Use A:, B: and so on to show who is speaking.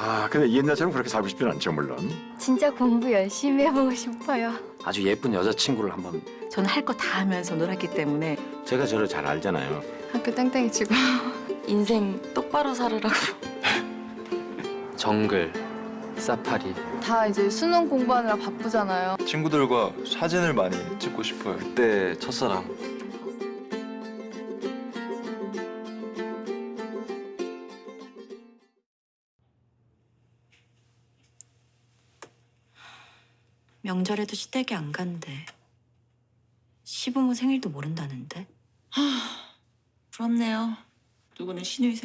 A: 아 근데 옛날처럼 그렇게 살고 싶진 않죠 물론.
B: 진짜 공부 열심히 해보고 싶어요.
C: 아주 예쁜 여자친구를 한번
D: 저는 할 거 다 하면서 놀았기 때문에
A: 제가 저를 잘 알잖아요.
B: 학교 땡땡이 치고.
E: 인생 똑바로 살으라고.
C: 정글, 사파리
B: 다 이제 수능 공부하느라 바쁘잖아요.
F: 친구들과 사진을 많이 찍고 싶어요.
C: 그때 첫사랑
E: 명절에도 시댁에 안 간대. 시부모 생일도 모른다는데.
G: 부럽네요. 누구는 시누이 생